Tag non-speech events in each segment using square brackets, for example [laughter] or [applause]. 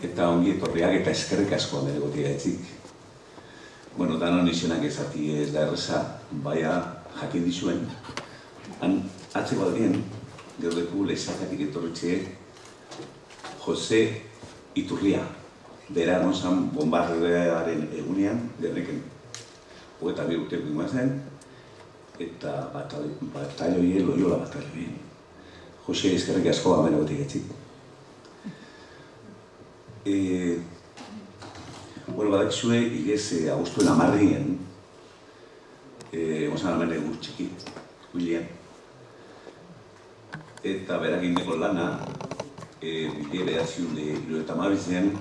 eta ongi etorriak eta eskerrik asko amere gotia etzik. Bueno, danon izenak ezati ez da erreza, baina jakin dizuen, han atzeko adrien, gero leku lehizakatik etorritxe Jose Iturria, bera nozan bombardearen egunean, derreken, hogeta bi urte zen, eta batalloi, loiola batalloi. Jose, eskerrik asko amere gotik etzik. E, bueno, badakizue, igez, e, agustuen amarrien, e, ozan amene gur txiki, William. Eta beragin deko lana, e, bide behaziun de hilo eta mabizen,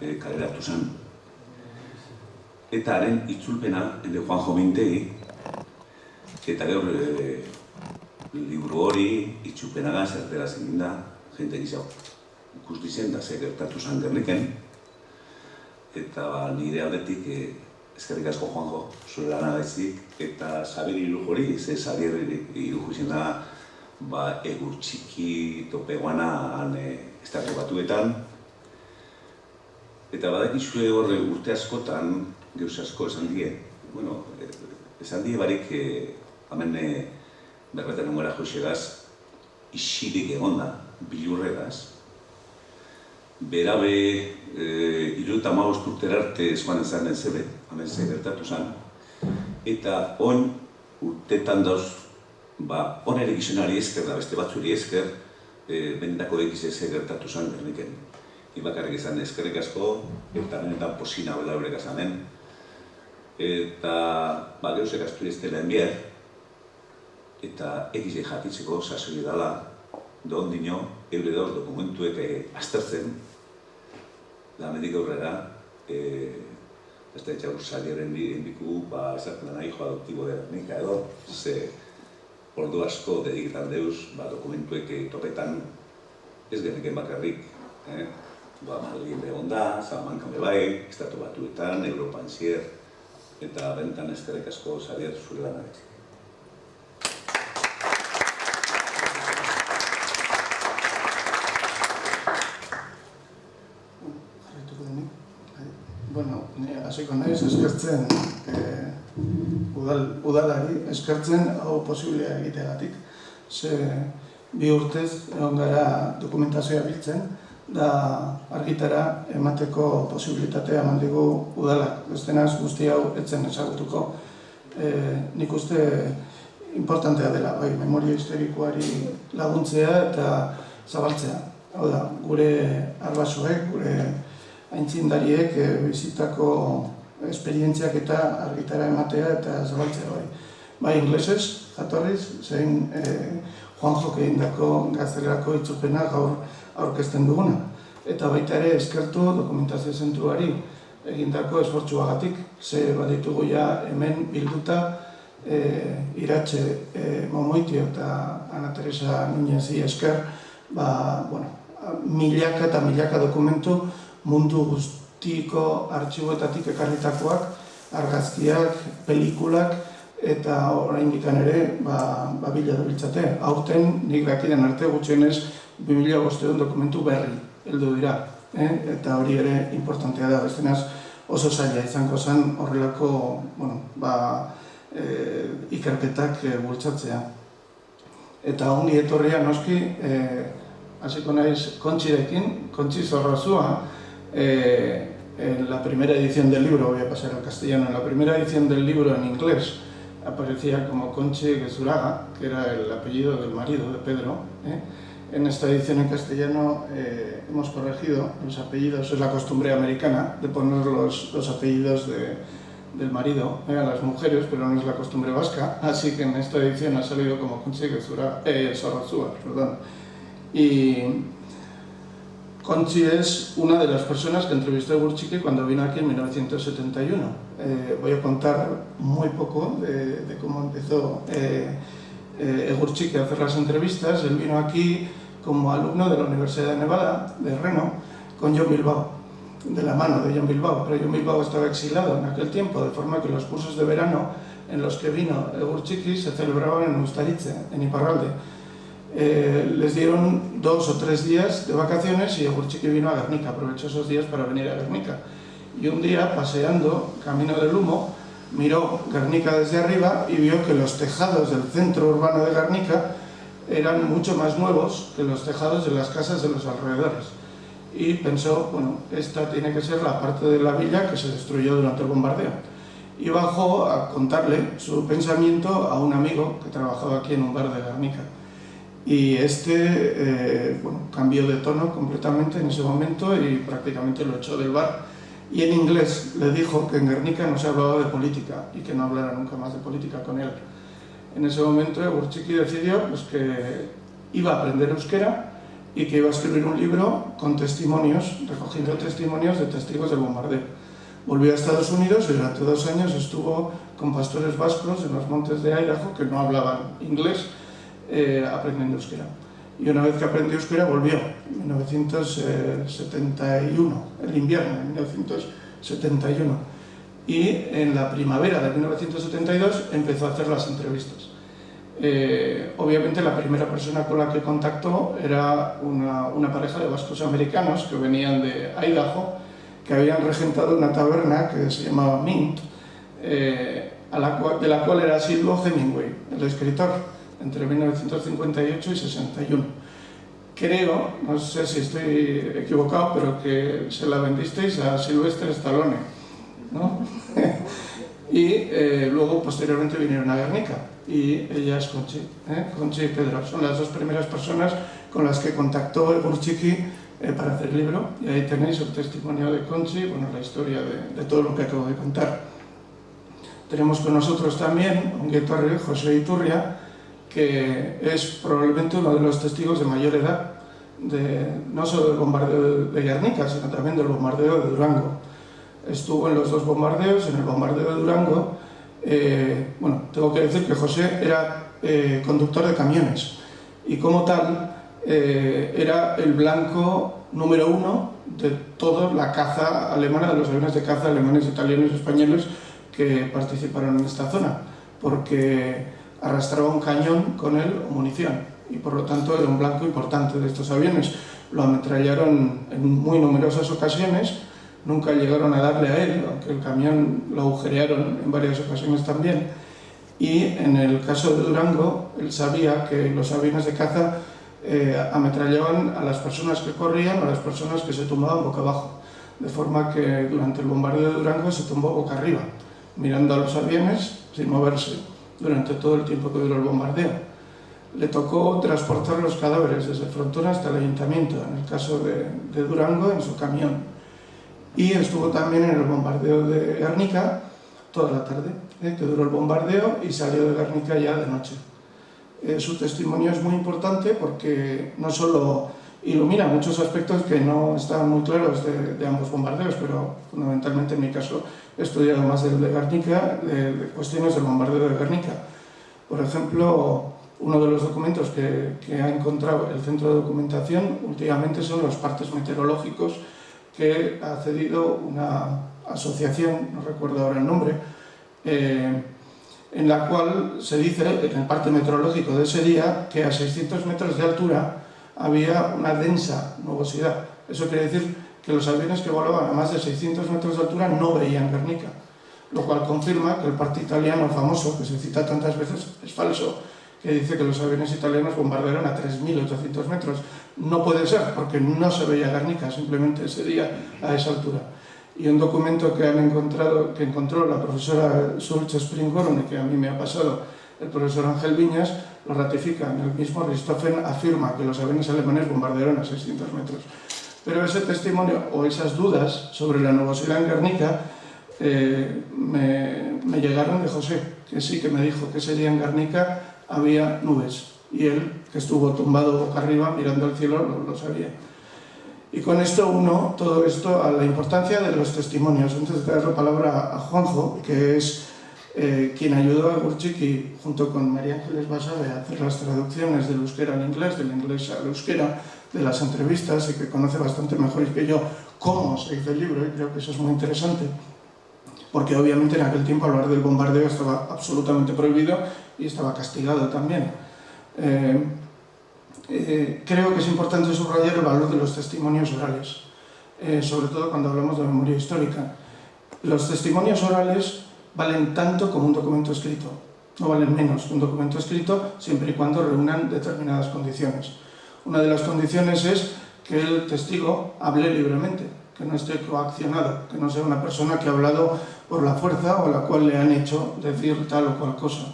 e, kaleratu zen. Eta haren itzulpena, ende Juan Jomintegi, eta gaur e, liburu hori, itzulpena gaz, ertera zen da, jente gizau ikusti zen da ze gertatu zen gerniken. Eta ba, nire aldetik e, eskerrik asko joango zure lana eta Xabier Irujori, ze Xabier Irujo izan da ba, egur txiki tope guana han e, estatu batuetan. Eta badakizue horre urte askotan, geuz asko esan die, bueno, e, esan die barik e, hemen e, berbetan ungara joxegaz, isirik egonda, bilurregaz, berabe e, iruta maoz urterarte esman ezan den zebe, hamen ze gertatu zen. Eta on urtetan dauz, ba, on ere gizonari esker da beste batzuri esker, e, benetako egiz ez gertatu zen berniken. Ibakarrik izan eskerrik asko, eta benetan posina bela horrek azanen. Eta, ba, geuzek astu ez dela enbier, eta egiz jatitzeko sasoi dela, da ondino, eure dauz dokumentuek eh, aztertzen, da medik aurrera, e, ez da etxaur saliaren biku, ba, esaten da nahi joa adoptibo dira, nik edo, ze ordu asko dediketan deuz, ba, dokumentuek topetan ez geneken bakarrik, eh? ba, Madrid egon da, Salamanca me bai, Estatu Batuetan, Europan zier, eta bentan ezkerrek asko saliatu zure lan hasiko naiz eskertzen e, udal, udalari, eskertzen hau posiblea egiteagatik. Ze bi urtez egon gara dokumentazioa biltzen, da argitara emateko posibilitatea eman digu udalak. Bestenaz guzti hau etzen ezagutuko. E, nik uste importantea dela, bai, memoria historikoari laguntzea eta zabaltzea. Hau da, gure arbasoek, gure aintzindariek e, bizitako esperientziak eta argitara ematea eta zabaltzea bai. Bai, inglesez, jatorriz, zein e, Juan Joke indako gaztelerako itzupena gaur aurkezten duguna. Eta baita ere eskertu dokumentazio zentruari egindako esfortzuagatik, ze baditugu ja hemen bilduta e, iratxe e, momoitio eta Ana Teresa Nunezi esker, ba, bueno, milaka eta milaka dokumentu mundu guztiko artxiboetatik ekarritakoak, argazkiak, pelikulak, eta orain dikan ere, ba, ba bila dabiltzate. Aurten, nik dakiden arte gutxienez, 2000 dokumentu berri heldu dira. Eh? Eta hori ere importantea da, bestenaz oso zaila izango zen horrelako bueno, ba, e, ikerketak e, bultzatzea. Eta ongi etorria noski, e, hasiko naiz kontxirekin, kontxi zorrozua, Eh, en la primera edición del libro, voy a pasar al castellano, en la primera edición del libro en inglés aparecía como Conche Gesuraga, que era el apellido del marido de Pedro. ¿eh? En esta edición en castellano eh, hemos corregido los apellidos, es la costumbre americana de poner los, los apellidos de, del marido a las mujeres, pero no es la costumbre vasca, así que en esta edición ha salido como Conche Gesuraga, eh, perdón. Y, Conchi es una de las personas que entrevisté a Gurchique cuando vino aquí en 1971. Eh, voy a contar muy poco de, cómo empezó eh, eh, a hacer las entrevistas. Él vino aquí como alumno de la Universidad de Nevada, de Reno, con John Bilbao, de la mano de John Bilbao. Pero John Bilbao estaba exilado en aquel tiempo, de forma que los cursos de verano en los que vino Egurchiki se celebraban en Ustaritze, en Iparralde eh, les dieron dos o tres días de vacaciones y Egurchiki vino a Guernica, aprovechó esos días para venir a Guernica. Y un día, paseando, camino del humo, miró Guernica desde arriba y vio que los tejados del centro urbano de Guernica eran mucho más nuevos que los tejados de las casas de los alrededores. Y pensó, bueno, esta tiene que ser la parte de la villa que se destruyó durante el bombardeo. Y bajó a contarle su pensamiento a un amigo que trabajaba aquí en un bar de Guernica. Y este eh, bueno, cambió de tono completamente en ese momento y prácticamente lo echó del bar. Y en inglés le dijo que en Guernica no se hablaba de política y que no hablara nunca más de política con él. En ese momento Burchiki decidió pues, que iba a aprender euskera y que iba a escribir un libro con testimonios, recogiendo testimonios de testigos del bombardeo. Volvió a Estados Unidos y durante dos años estuvo con pastores vascos en los montes de Idaho que no hablaban inglés eh, aprendiendo euskera. Y una vez que aprendió euskera volvió, en 1971, el invierno, en 1971. Y en la primavera de 1972 empezó a hacer las entrevistas. Eh, obviamente la primera persona con la que contactó era una, una, pareja de vascos americanos que venían de Idaho, que habían regentado una taberna que se llamaba Mint, eh, a la cual, de la cual era Silvo Hemingway, el escritor entre 1958 y 61. Creo, no sé si estoy equivocado, pero que se la vendisteis a Sylvester Stallone, ¿no? [laughs] y eh, luego posteriormente vinieron a Guernica y ella es Conchi, ¿eh? Conchi y Pedro, son las dos primeras personas con las que contactó el Burchiki eh, para hacer el libro y ahí tenéis el testimonio de Conchi, bueno, la historia de, de todo lo que acabo de contar. Tenemos con nosotros también un guitarrero, José Iturria, que es probablemente uno de los testigos de mayor edad, de, no solo del bombardeo de Guernica, sino también del bombardeo de Durango. Estuvo en los dos bombardeos, en el bombardeo de Durango. Eh, bueno, tengo que decir que José era eh, conductor de camiones y como tal eh, era el blanco número uno de toda la caza alemana, de los aviones de caza alemanes, italianos y españoles que participaron en esta zona, porque arrastraba un cañón con él o munición y por lo tanto era un blanco importante de estos aviones. Lo ametrallaron en muy numerosas ocasiones, nunca llegaron a darle a él, aunque el camión lo agujerearon en varias ocasiones también. Y en el caso de Durango, él sabía que los aviones de caza eh, ametrallaban a las personas que corrían o a las personas que se tumbaban boca abajo. De forma que durante el bombardeo de Durango se tumbó boca arriba, mirando a los aviones sin moverse durante todo el tiempo que duró el bombardeo. Le tocó transportar los cadáveres desde Frontón hasta el ayuntamiento, en el caso de, de Durango, en su camión. Y estuvo también en el bombardeo de Guernica toda la tarde, ¿eh? que duró el bombardeo y salió de Guernica ya de noche. Eh, su testimonio es muy importante porque no solo ilumina muchos aspectos que no estaban muy claros de, ambos bombardeos, pero fundamentalmente en mi caso he estudiado más el de Guernica, de, cuestiones del bombardeo de Guernica. Por ejemplo, uno de los documentos que, que, ha encontrado el centro de documentación últimamente son los partes meteorológicos que ha cedido una asociación, no recuerdo ahora el nombre, eh, en la cual se dice, en el parte meteorológico de ese día, que a 600 metros de altura había una densa nubosidad. Eso quiere decir que los aviones que volaban a más de 600 metros de altura no veían Guernica, lo cual confirma que el parte italiano famoso, que se cita tantas veces, es falso, que dice que los aviones italianos bombardearon a 3.800 metros. No puede ser, porque no se veía Guernica simplemente ese día a esa altura. Y un documento que han encontrado, que encontró la profesora Sulch Springhorn que a mí me ha pasado el profesor Ángel Viñas, lo ratifica. En el mismo Richthofen afirma que los aviones alemanes bombardearon a 600 metros. Pero ese testimonio o esas dudas sobre la nubosidad en Guernica eh, me, llegaron de José, que sí que me dijo que ese día en Guernica había nubes y él, que estuvo tumbado boca arriba mirando al cielo, lo, lo sabía. Y con esto uno, todo esto, a la importancia de los testimonios. Entonces, te dar la palabra a Juanjo, que es eh, quien ayudó a Gurchiki, junto con María Ángeles Basabe, a hacer las traducciones del euskera al inglés, del inglés al euskera, de las entrevistas y que conoce bastante mejor que yo cómo se hizo el libro y creo que eso es muy interesante porque obviamente en aquel tiempo hablar del bombardeo estaba absolutamente prohibido y estaba castigado también. Eh, Eh, creo que es importante subrayar el valor de los testimonios orales, eh, sobre todo cuando hablamos de memoria histórica. Los testimonios orales valen tanto como un documento escrito, no valen menos que un documento escrito siempre y cuando reúnan determinadas condiciones. Una de las condiciones es que el testigo hable libremente, que no esté coaccionado, que no sea una persona que ha hablado por la fuerza o la cual le han hecho decir tal o cual cosa.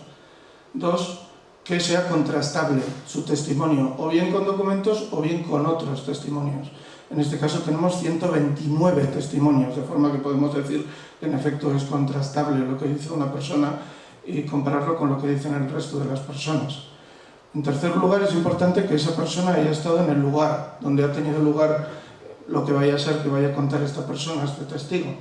Dos, que sea contrastable su testimonio, o bien con documentos o bien con otros testimonios. En este caso tenemos 129 testimonios, de forma que podemos decir que en efecto es contrastable lo que dice una persona y compararlo con lo que dicen el resto de las personas. En tercer lugar, es importante que esa persona haya estado en el lugar donde ha tenido lugar lo que vaya a ser que vaya a contar esta persona, este testigo.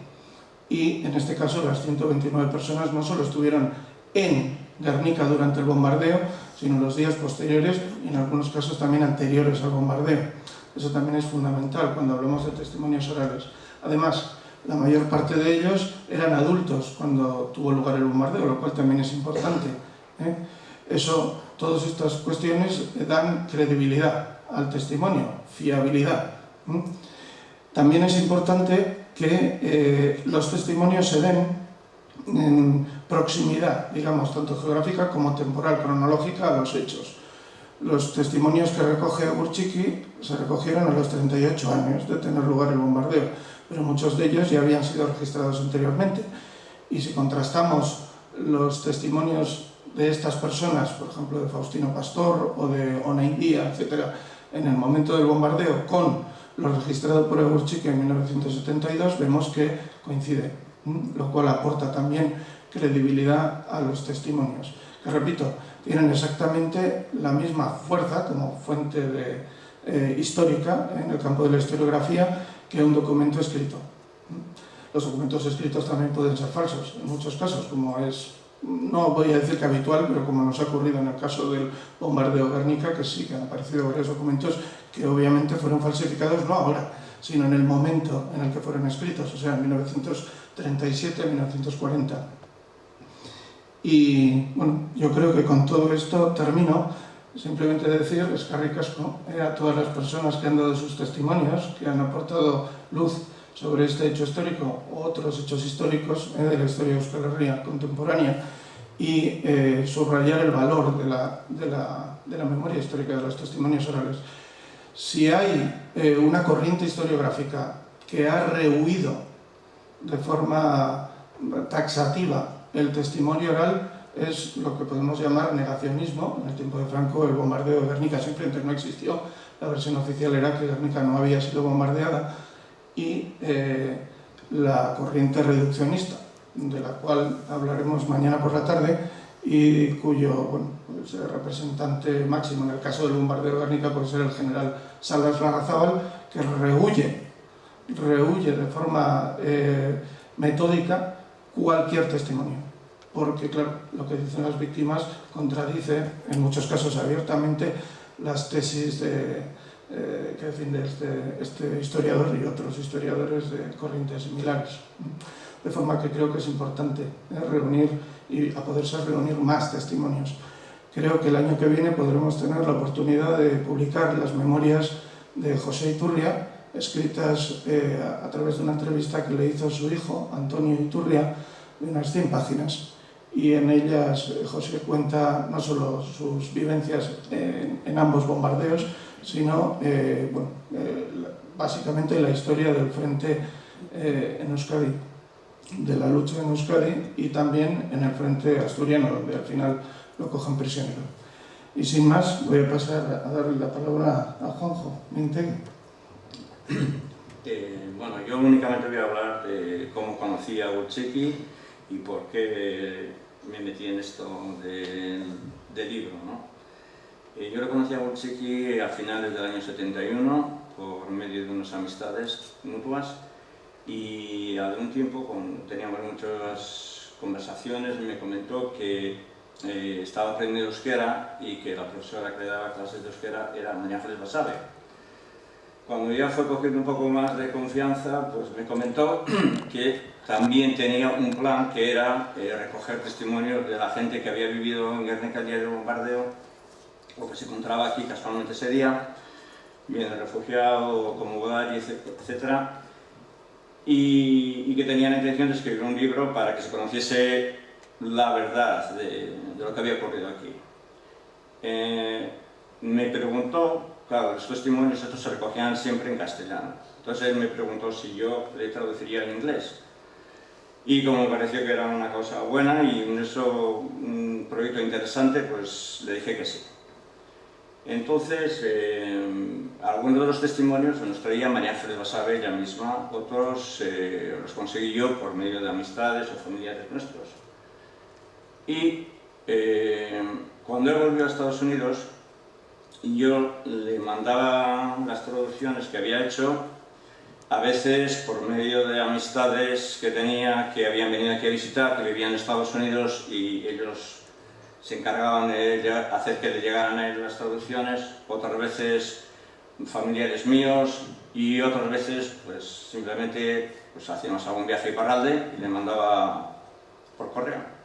Y en este caso las 129 personas no solo estuvieron en Guernica durante el bombardeo, sino los días posteriores y en algunos casos también anteriores al bombardeo. Eso también es fundamental cuando hablamos de testimonios orales. Además, la mayor parte de ellos eran adultos cuando tuvo lugar el bombardeo, lo cual también es importante. ¿eh? Eso, todas estas cuestiones dan credibilidad al testimonio, fiabilidad. También es importante que eh, los testimonios se den en proximidad, digamos, tanto geográfica como temporal, cronológica a los hechos. Los testimonios que recoge Urchiki se recogieron a los 38 años de tener lugar el bombardeo, pero muchos de ellos ya habían sido registrados anteriormente. Y si contrastamos los testimonios de estas personas, por ejemplo de Faustino Pastor o de Ona India, etc., en el momento del bombardeo con lo registrado por Egurchik en 1972, vemos que coincide, lo cual aporta también credibilidad a los testimonios, que repito, tienen exactamente la misma fuerza como fuente eh, histórica en el campo de la historiografía que un documento escrito. Los documentos escritos también pueden ser falsos, en muchos casos, como es no voy a decir que habitual, pero como nos ha ocurrido en el caso del bombardeo Guernica, que sí que han aparecido varios documentos que obviamente fueron falsificados no ahora, sino en el momento en el que fueron escritos, o sea, en 1937-1940. Y bueno, yo creo que con todo esto termino, simplemente decir, escarricasco eh, a todas las personas que han dado sus testimonios, que han aportado luz sobre este hecho histórico o otros hechos históricos eh, de la historia de Euskal Herria contemporánea y eh, subrayar el valor de la, de, la, de la, memoria histórica de los testimonios orales. Si hay una corriente historiográfica que ha rehuido de forma taxativa el testimonio oral, es lo que podemos llamar negacionismo. En el tiempo de Franco el bombardeo de Guernica simplemente no existió. La versión oficial era que Guernica no había sido bombardeada y eh, la corriente reduccionista, de la cual hablaremos mañana por la tarde y cuyo bueno, pues, representante máximo en el caso del bombardeo de Guernica puede ser el general Salas Larrazábal, que rehuye, rehuye de forma eh, metódica cualquier testimonio. Porque, claro, lo que dicen las víctimas contradice, en muchos casos abiertamente, las tesis de, eh, que defiende este, este, historiador y otros historiadores de corrientes similares. De forma que creo que es importante eh, reunir y a poder ser reunir más testimonios. Creo que el año que viene podremos tener la oportunidad de publicar las memorias de José Iturria, escritas eh, a través de una entrevista que le hizo su hijo, Antonio Iturria, de unas 100 páginas. Y en ellas José cuenta no solo sus vivencias en, en ambos bombardeos, sino eh, bueno, eh, básicamente la historia del frente eh, en Euskadi, de la lucha en Euskadi y también en el frente asturiano, donde al final lo cogen prisionero. Y sin más, voy a pasar a darle la palabra a Juanjo Mintegui. [clears throat] bueno, yo únicamente voy a hablar de cómo conocí a Uchiki y por qué me metí en esto de, de libro, ¿no? Eh, yo lo conocí a Wojcicki a finales del año 71 por medio de unas amistades mutuas y a un tiempo con, teníamos muchas conversaciones y me comentó que eh, estaba aprendiendo euskera y que la profesora que le daba clases de euskera era María Ángeles Basabe. Cuando ya fue cogiendo un poco más de confianza, pues me comentó [clears throat] que también tenía un plan que era eh, recoger testimonios de la gente que había vivido en Guernica el día del bombardeo o que se encontraba aquí casualmente ese día, bien refugiado, como Budari, etc. Y, y, que tenía la intención de escribir un libro para que se conociese la verdad de, de lo que había ocurrido aquí. Eh, me preguntó, claro, los testimonios estos se recogían siempre en castellano, entonces él me preguntó si yo le traduciría en inglés. Y como me pareció que era una cosa buena y un, eso, un proyecto interesante, pues le dije que sí. Entonces, eh, algunos de los testimonios los traía María Ángeles Basabe ella misma, otros eh, los conseguí yo por medio de amistades o familiares nuestros. Y eh, cuando él volvió a Estados Unidos, yo le mandaba las traducciones que había hecho, a veces por medio de amistades que tenía, que habían venido aquí a visitar, que vivían en Estados Unidos y ellos se encargaban de hacer que le llegaran a él las traducciones, otras veces familiares míos y otras veces pues simplemente pues, hacíamos algún viaje a y le mandaba por correo.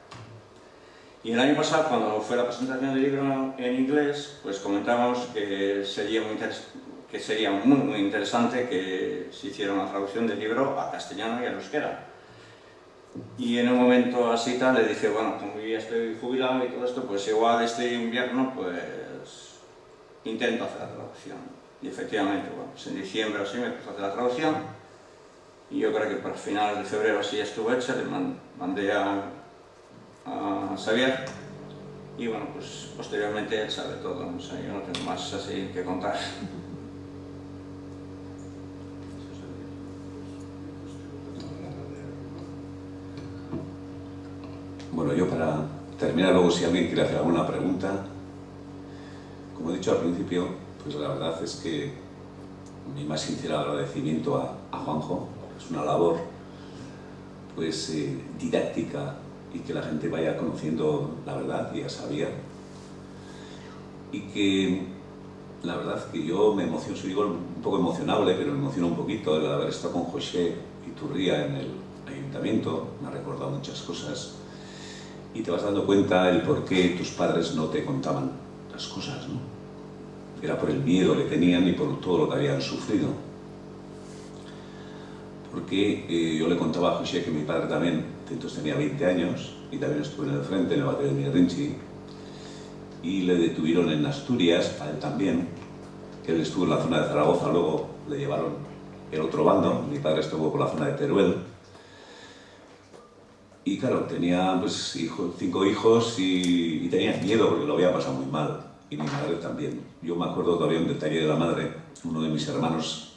Y el año pasado, cuando fue la presentación del libro en inglés, pues comentamos que sería muy, que interesante que se hiciera una traducción del libro a castellano y a euskera y en un momento así tal le dije, bueno, como ya estoy jubilado y todo esto, pues igual este invierno pues intento hacer la traducción. Y efectivamente, bueno, pues en diciembre así me puse a hacer la traducción y yo creo que para finales de febrero así ya estuvo hecha, le mandé a, a Xavier y bueno, pues posteriormente él sabe todo, o sea, yo no tengo más así que contar. Bueno, yo para terminar luego si alguien quiere hacer alguna pregunta, como he dicho al principio, pues la verdad es que mi más sincero agradecimiento a, Juanjo, es una labor pues eh, didáctica y que la gente vaya conociendo la verdad, ya sabía, y que la verdad que yo me emociono, soy un poco emocionable, pero me emociono un poquito el haber estado con José Iturría en el ayuntamiento, me ha recordado muchas cosas, y te vas dando cuenta el por qué tus padres no te contaban las cosas, ¿no? Era por el miedo que tenían y por todo lo que habían sufrido. Porque eh, yo le contaba a José que mi padre también, entonces tenía 20 años, y también estuvo en el frente, en el batallón de Mirrinchi, y le detuvieron en Asturias, a él también, él estuvo en la zona de Zaragoza, luego le llevaron el otro bando, mi padre estuvo por la zona de Teruel, y claro, tenía pues, cinco hijos y, tenía miedo porque lo había pasado muy mal. Y mi madre también. Yo me acuerdo todavía un detalle de la madre. Uno de mis hermanos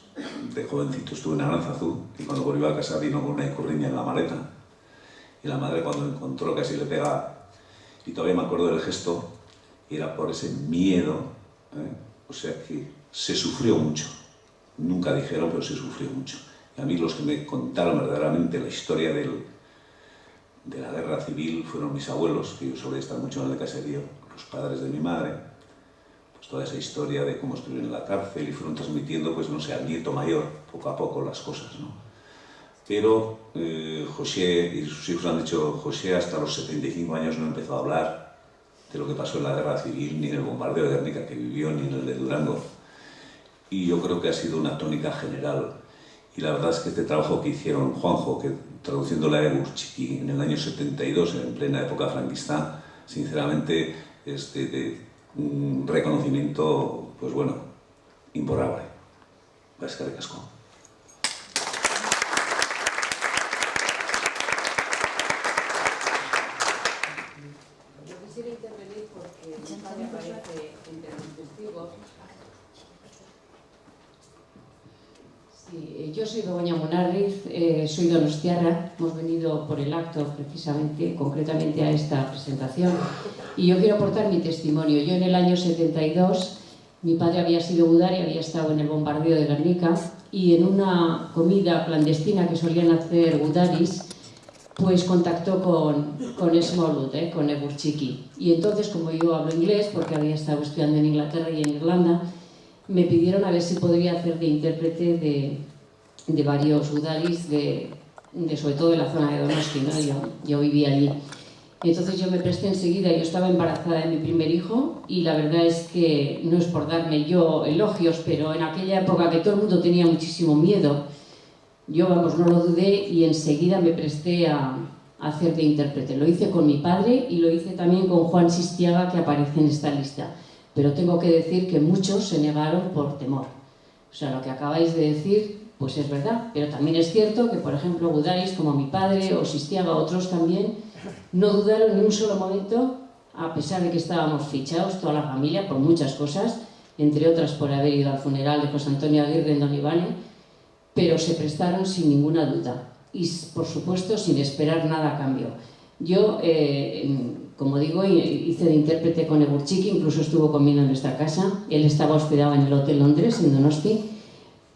de jovencito estuvo en Aranzazú y cuando volvió a casa vino con una icurriña en la maleta. Y la madre cuando encontró casi le pegaba. Y todavía me acuerdo del gesto era por ese miedo. ¿eh? O sea que se sufrió mucho. Nunca dijeron, pero se sufrió mucho. Y a mí los que me contaron verdaderamente la historia del, de la guerra civil fueron mis abuelos, que yo solía estar mucho en el caserío, los padres de mi madre, pues toda esa historia de cómo estuvieron en la cárcel y fueron transmitiendo, pues no sé, al nieto mayor, poco a poco las cosas, ¿no? Pero eh, José y sus hijos han dicho, José hasta los 75 años no empezó a hablar de lo que pasó en la guerra civil, ni en el bombardeo de Guernica que vivió, ni en el de Durango. Y yo creo que ha sido una tónica general. Y la verdad es que este trabajo que hicieron Juanjo, que traduciéndola de Burchiki en el año 72, en plena época franquista, sinceramente es de, un reconocimiento, pues bueno, imborrable. Vasca de casco. Yo quisiera intervenir porque me aparece entre los testigos Sí, yo soy Begoña Munarriz, eh, soy donostiarra, hemos venido por el acto precisamente, concretamente a esta presentación, y yo quiero aportar mi testimonio. Yo en el año 72, mi padre había sido budari, había estado en el bombardeo de Guernica, y en una comida clandestina que solían hacer budaris, pues contactó con, con Esmolut, eh, con Eburchiki. Y entonces, como yo hablo inglés, porque había estado estudiando en Inglaterra y en Irlanda, me pidieron a ver si podría hacer de intérprete de, varios udaris, de, sobre todo de la zona de Donosti, ¿no? yo, yo vivía allí. Entonces yo me presté enseguida, yo estaba embarazada de mi primer hijo y la verdad es que no es por darme yo elogios, pero en aquella época que todo el mundo tenía muchísimo miedo, yo vamos, no lo dudé y enseguida me presté a hacer de intérprete. Lo hice con mi padre y lo hice también con Juan Sistiaga que aparece en esta lista. Pero tengo que decir que muchos se negaron por temor. O sea, lo que acabáis de decir, pues es verdad. Pero también es cierto que, por ejemplo, Budais, como mi padre, o Sistiaga, otros también, no dudaron ni un solo momento, a pesar de que estábamos fichados, toda la familia, por muchas cosas, entre otras por haber ido al funeral de José Antonio Aguirre en Don Ivane, pero se prestaron sin ninguna duda y, por supuesto, sin esperar nada a cambio. Yo, eh, como digo, hice de intérprete con Egurchiki, incluso estuvo conmigo en nuestra casa. Él estaba hospedado en el Hotel Londres, en Donosti,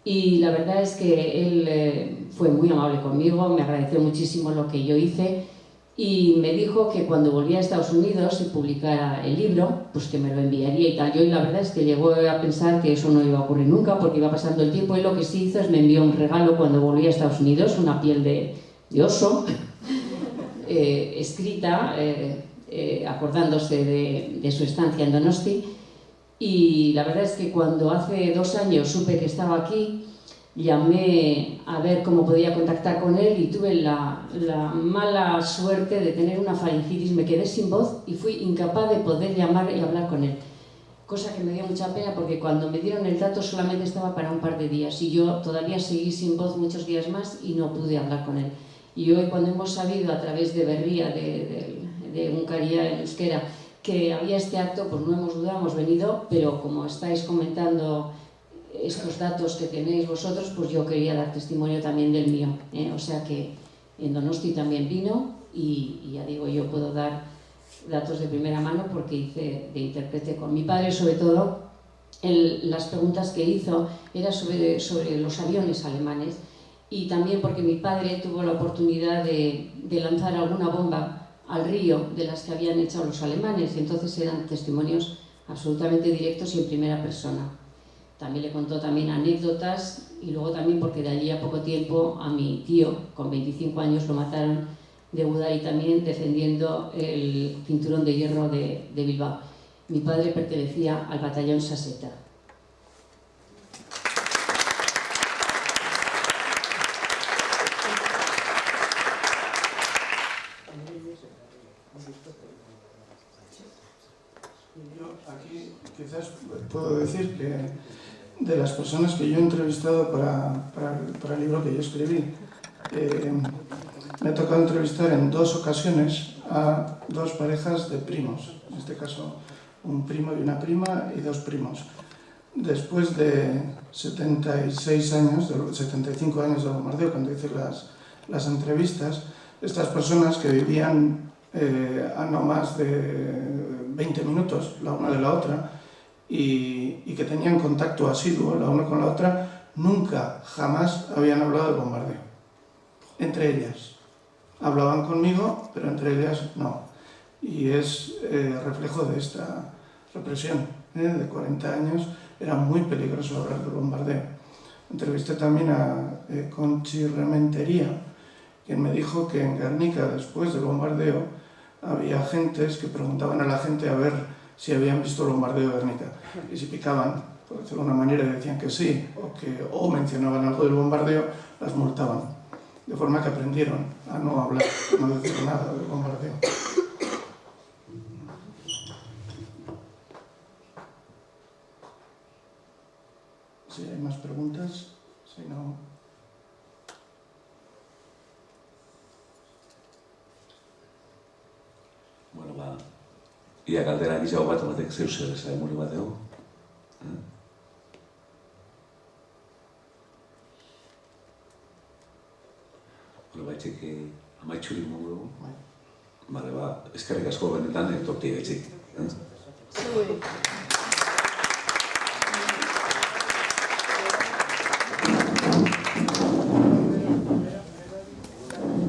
y la verdad es que él eh, fue muy amable conmigo, me agradeció muchísimo lo que yo hice y me dijo que cuando volvía a Estados Unidos y publicara el libro, pues que me lo enviaría y tal. Yo la verdad es que llegó a pensar que eso no iba a ocurrir nunca porque iba pasando el tiempo y lo que sí hizo es me envió un regalo cuando volví a Estados Unidos, una piel de, de oso, [laughs] eh, escrita, eh, eh, acordándose de, su estancia en Donosti. Y la verdad es que cuando hace dos años supe que estaba aquí, llamé a ver cómo podía contactar con él y tuve la, la, mala suerte de tener una faringitis, me quedé sin voz y fui incapaz de poder llamar y hablar con él. Cosa que me dio mucha pena porque cuando me dieron el dato solamente estaba para un par de días y yo todavía seguí sin voz muchos días más y no pude hablar con él. Y hoy cuando hemos sabido a través de Berría, de, de, de Uncaría en euskera, que había este acto, pues no hemos dudado, hemos venido, pero como estáis comentando estos datos que tenéis vosotros, pues yo quería dar testimonio también del mío. ¿eh? O sea que en Donosti también vino y, ya digo, yo puedo dar datos de primera mano porque hice de intérprete con mi padre, sobre todo las preguntas que hizo eran sobre, sobre los aviones alemanes y también porque mi padre tuvo la oportunidad de lanzar alguna bomba al río de las que habían echado los alemanes y entonces eran testimonios absolutamente directos y en primera persona. También le contó también anécdotas y luego también porque de allí a poco tiempo a mi tío, con 25 años, lo mataron de Budai también defendiendo el cinturón de hierro de, de Bilbao. Mi padre pertenecía al batallón Saseta. Yo aquí quizás puedo decir que de las personas que yo he entrevistado para, para, para el, libro que yo escribí. Eh, me ha tocado entrevistar en dos ocasiones a dos parejas de primos, en este caso un primo y una prima y dos primos. Después de 76 años, de 75 años de bombardeo, cuando hice las, las entrevistas, estas personas que vivían eh, a no más de 20 minutos la una de la otra, y, y, que tenían contacto asiduo la una con la otra, nunca, jamás habían hablado de bombardeo. Entre ellas. Hablaban conmigo, pero entre ellas no. Y es eh, reflejo de esta represión ¿eh? de 40 años. Era muy peligroso hablar de bombardeo. Entrevisté también a eh, Conchi Rementería, quien me dijo que en Guernica, después del bombardeo, había gentes que preguntaban a la gente a ver si habían visto el bombardeo de Guernica. Y si picaban, por decirlo de una manera, decían que sí, o, que, o mencionaban algo del bombardeo, las multaban. De forma que aprendieron a no hablar, no decir nada del bombardeo. Ia galdera gizago bat batek zeu zer ez muri bat dugu. Eh? Hore baitxik amaitxuri mungu dugu. Bale, ba, eskerrik asko benetan etorti gaitxik. Eh?